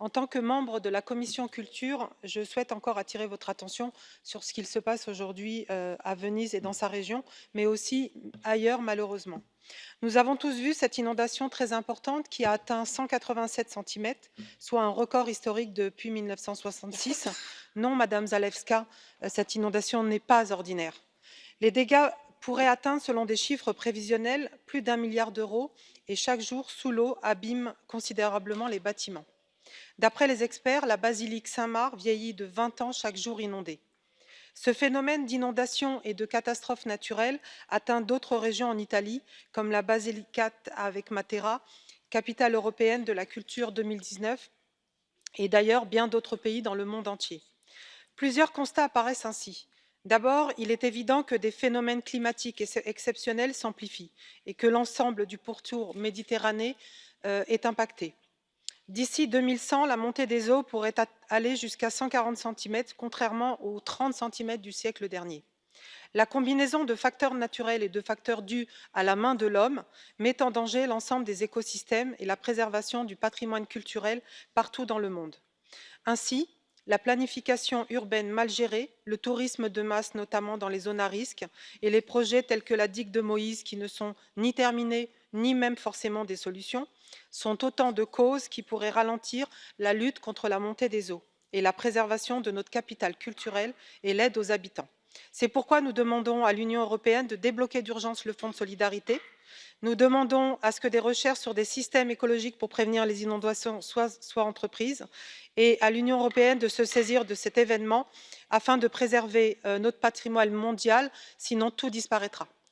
En tant que membre de la commission culture, je souhaite encore attirer votre attention sur ce qu'il se passe aujourd'hui euh, à Venise et dans sa région, mais aussi ailleurs malheureusement. Nous avons tous vu cette inondation très importante qui a atteint 187 cm, soit un record historique depuis 1966. Non, Madame Zalewska, euh, cette inondation n'est pas ordinaire. Les dégâts pourraient atteindre, selon des chiffres prévisionnels, plus d'un milliard d'euros et chaque jour, sous l'eau, abîme considérablement les bâtiments. D'après les experts, la basilique Saint-Marc vieillit de 20 ans chaque jour inondée. Ce phénomène d'inondation et de catastrophes naturelles atteint d'autres régions en Italie, comme la Basilicate avec Matera, capitale européenne de la culture 2019, et d'ailleurs bien d'autres pays dans le monde entier. Plusieurs constats apparaissent ainsi. D'abord, il est évident que des phénomènes climatiques exceptionnels s'amplifient et que l'ensemble du pourtour méditerranéen euh, est impacté. D'ici 2100, la montée des eaux pourrait aller jusqu'à 140 cm, contrairement aux 30 cm du siècle dernier. La combinaison de facteurs naturels et de facteurs dus à la main de l'homme met en danger l'ensemble des écosystèmes et la préservation du patrimoine culturel partout dans le monde. Ainsi, la planification urbaine mal gérée, le tourisme de masse notamment dans les zones à risque et les projets tels que la digue de Moïse qui ne sont ni terminés ni même forcément des solutions sont autant de causes qui pourraient ralentir la lutte contre la montée des eaux et la préservation de notre capital culturel et l'aide aux habitants. C'est pourquoi nous demandons à l'Union européenne de débloquer d'urgence le fonds de solidarité. Nous demandons à ce que des recherches sur des systèmes écologiques pour prévenir les inondations soient, entreprises et à l'Union européenne de se saisir de cet événement afin de préserver euh, notre patrimoine mondial, sinon tout disparaîtra.